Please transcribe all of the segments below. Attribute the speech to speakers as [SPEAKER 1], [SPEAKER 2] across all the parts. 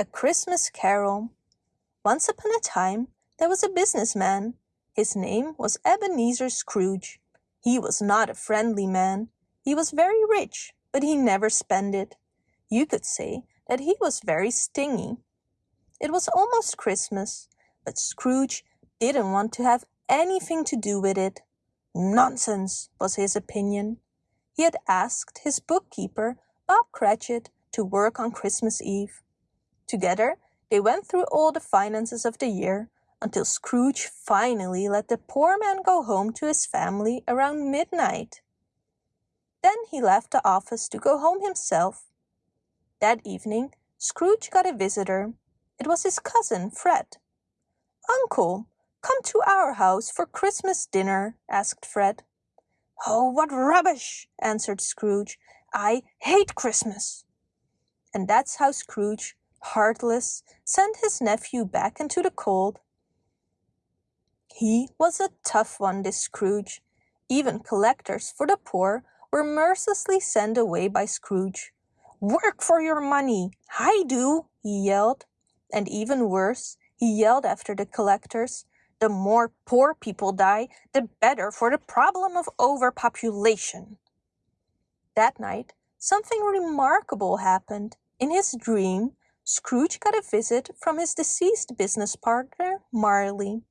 [SPEAKER 1] A Christmas Carol Once upon a time there was a businessman. His name was Ebenezer Scrooge. He was not a friendly man. He was very rich, but he never spent it. You could say that he was very stingy. It was almost Christmas, but Scrooge didn't want to have anything to do with it. Nonsense, was his opinion. He had asked his bookkeeper, Bob Cratchit, to work on Christmas Eve. Together they went through all the finances of the year until Scrooge finally let the poor man go home to his family around midnight. Then he left the office to go home himself. That evening Scrooge got a visitor. It was his cousin Fred. Uncle, come to our house for Christmas dinner, asked Fred. Oh, what rubbish, answered Scrooge. I hate Christmas. And that's how Scrooge heartless, sent his nephew back into the cold. He was a tough one, this Scrooge. Even collectors for the poor were mercilessly sent away by Scrooge. Work for your money, I do, he yelled. And even worse, he yelled after the collectors, the more poor people die, the better for the problem of overpopulation. That night, something remarkable happened. In his dream, Scrooge got a visit from his deceased business partner, Marley.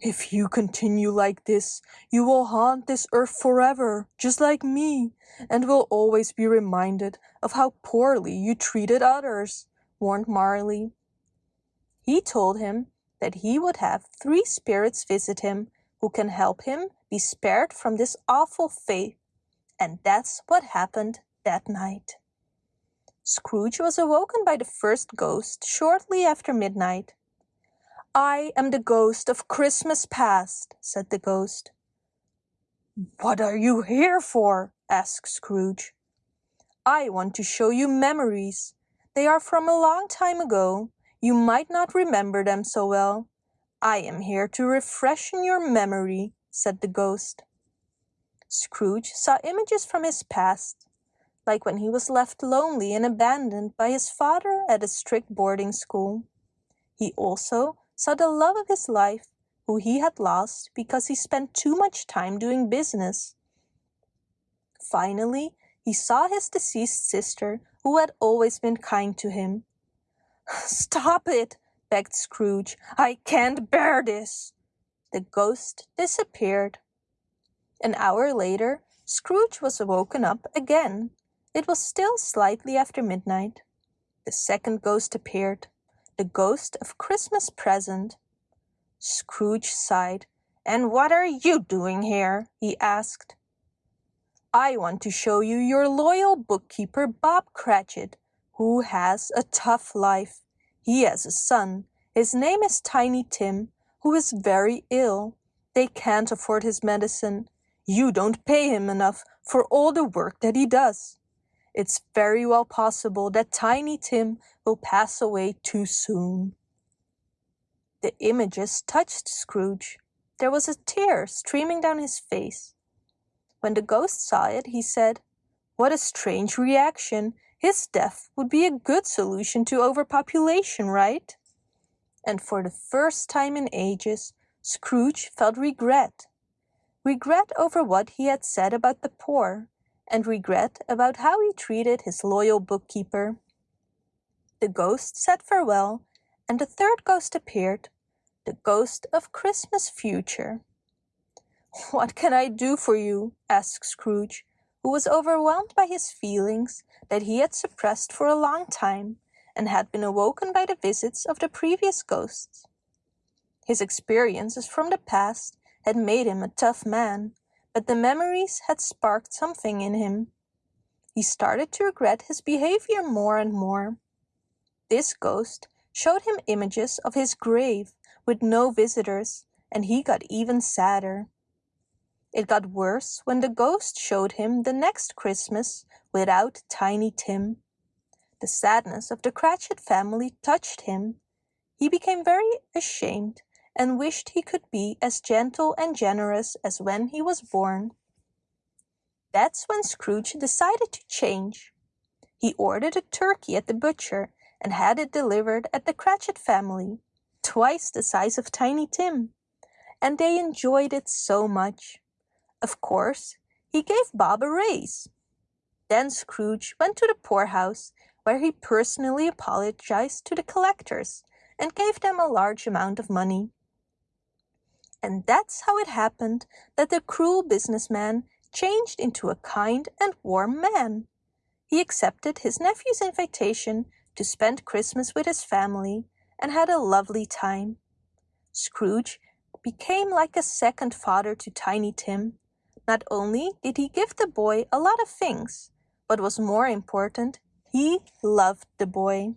[SPEAKER 1] If you continue like this, you will haunt this earth forever, just like me, and will always be reminded of how poorly you treated others, warned Marley. He told him that he would have three spirits visit him who can help him be spared from this awful fate. And that's what happened that night. Scrooge was awoken by the first ghost shortly after midnight. I am the ghost of Christmas past, said the ghost. What are you here for? asked Scrooge. I want to show you memories. They are from a long time ago. You might not remember them so well. I am here to refreshen your memory, said the ghost. Scrooge saw images from his past like when he was left lonely and abandoned by his father at a strict boarding school. He also saw the love of his life, who he had lost because he spent too much time doing business. Finally, he saw his deceased sister, who had always been kind to him. Stop it, begged Scrooge. I can't bear this. The ghost disappeared. An hour later, Scrooge was woken up again it was still slightly after midnight. The second ghost appeared, the ghost of Christmas present. Scrooge sighed. And what are you doing here? he asked. I want to show you your loyal bookkeeper, Bob Cratchit, who has a tough life. He has a son. His name is Tiny Tim, who is very ill. They can't afford his medicine. You don't pay him enough for all the work that he does it's very well possible that Tiny Tim will pass away too soon. The images touched Scrooge. There was a tear streaming down his face. When the ghost saw it, he said, What a strange reaction. His death would be a good solution to overpopulation, right? And for the first time in ages, Scrooge felt regret. Regret over what he had said about the poor, and regret about how he treated his loyal bookkeeper. The ghost said farewell, and the third ghost appeared, the ghost of Christmas future. What can I do for you? asked Scrooge, who was overwhelmed by his feelings that he had suppressed for a long time and had been awoken by the visits of the previous ghosts. His experiences from the past had made him a tough man, but the memories had sparked something in him. He started to regret his behavior more and more. This ghost showed him images of his grave with no visitors, and he got even sadder. It got worse when the ghost showed him the next Christmas without Tiny Tim. The sadness of the Cratchit family touched him. He became very ashamed and wished he could be as gentle and generous as when he was born. That's when Scrooge decided to change. He ordered a turkey at the butcher and had it delivered at the Cratchit family, twice the size of Tiny Tim, and they enjoyed it so much. Of course, he gave Bob a raise. Then Scrooge went to the poorhouse, where he personally apologized to the collectors and gave them a large amount of money. And that's how it happened that the cruel businessman changed into a kind and warm man. He accepted his nephew's invitation to spend Christmas with his family and had a lovely time. Scrooge became like a second father to Tiny Tim. Not only did he give the boy a lot of things, but was more important, he loved the boy.